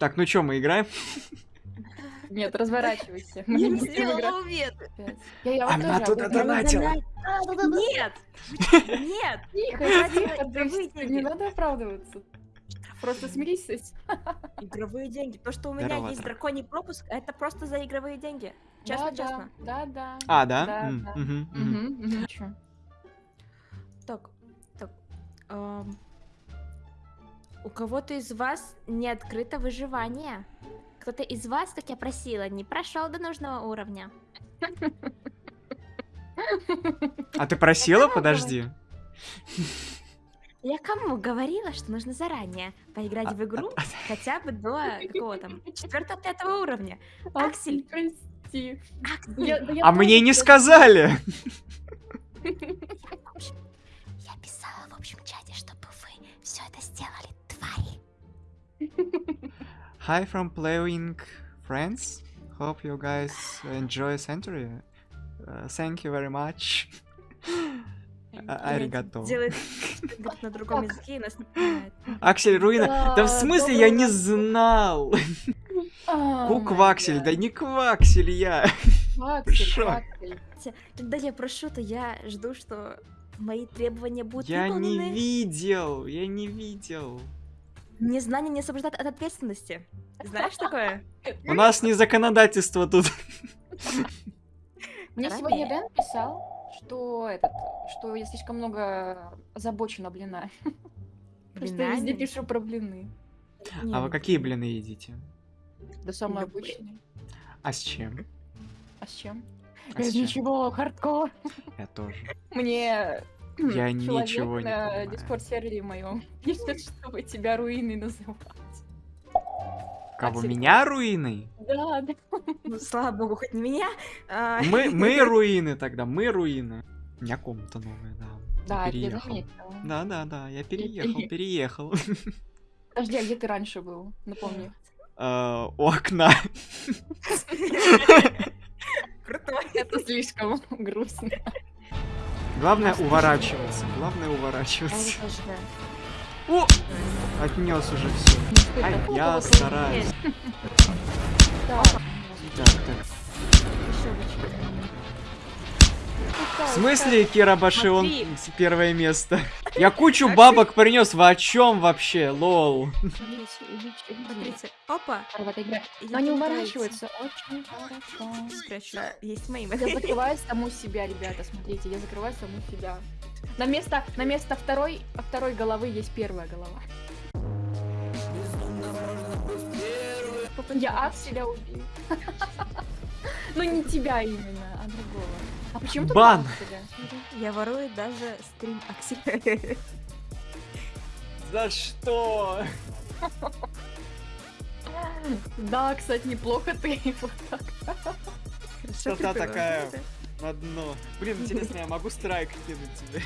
Так, ну чё, мы играем? Нет, разворачивайся. Мы не Я не будем сделала играть. Я, я Она туда донатила. Нет! Нет! Тихо, тихо, не надо оправдываться. Просто смирись с. Игровые деньги. То, что у меня Здорово, есть драконий пропуск, это просто за игровые деньги. Честно, да, честно. Да, да. А, да? Мгм. Чё? Так, так. эм, У кого-то из вас не открыто выживание? Кто-то из вас, как я просила, не прошел до нужного уровня. А ты просила? Подожди. Я кому говорила, что нужно заранее поиграть в игру хотя бы до какого там четвертого пятого уровня? Аксель. Прости. Аксель, Я- да я А мне не сказали. Я писала в общем чате, чтобы вы все это сделали, твари. Hi from playing friends. Hope you guys enjoy Century. Uh, thank you very much. А- Аригато. Делает на другом языке и нас не понимает. Аксель Руина. Да в смысле я не знал? А, Ку my Кваксель, God. да не Кваксель я. Кваксель, Когда я прошу, то я жду, что мои требования будут Я не выполнены. видел, я не видел. Незнание не освобождает от ответственности. Знаешь такое? У нас не законодательство тут. Мне сегодня Дэн писал, что этот, что я слишком много озабочена блина. Я везде пишу про блины. А вы какие блины едите? Да самые обычные. А с чем? А с чем? А Без с чем? ничего, хардкор. Я тоже. Мне Я ничего не на дискорд-сервере моем пишет, чтобы тебя руины называть. Кого, меня руины? Да, да. ну, слава богу, хоть не меня. а, Мы, мы руины тогда, мы руины. У меня комната новая, да. Да, я переехал. Да, да, да, я переехал, пере- переехал. Подожди, а где ты раньше был? Напомни. Э, У окна. Крутой. Это слишком грустно. Главное уворачиваться. Главное уворачиваться. О! Отнес уже все. Ай, я стараюсь. Так, так. В смысле, Кира Баши, он первое место? Я кучу бабок принес, вы о чем вообще, лол? Опа. Но они не уворачиваются очень хорошо. Спрячу. Есть мои. Я закрываю саму себя, ребята, смотрите, я закрываю саму себя. На место, на место второй, второй головы есть первая голова. Я Акселя убил. Ну не тебя именно, а другого. А почему ты Бан. Я ворую даже стрим Акселя. За что? Да, кстати, неплохо ты вот так. Что-то такая на дно. Блин, интересно, я могу страйк кинуть тебе?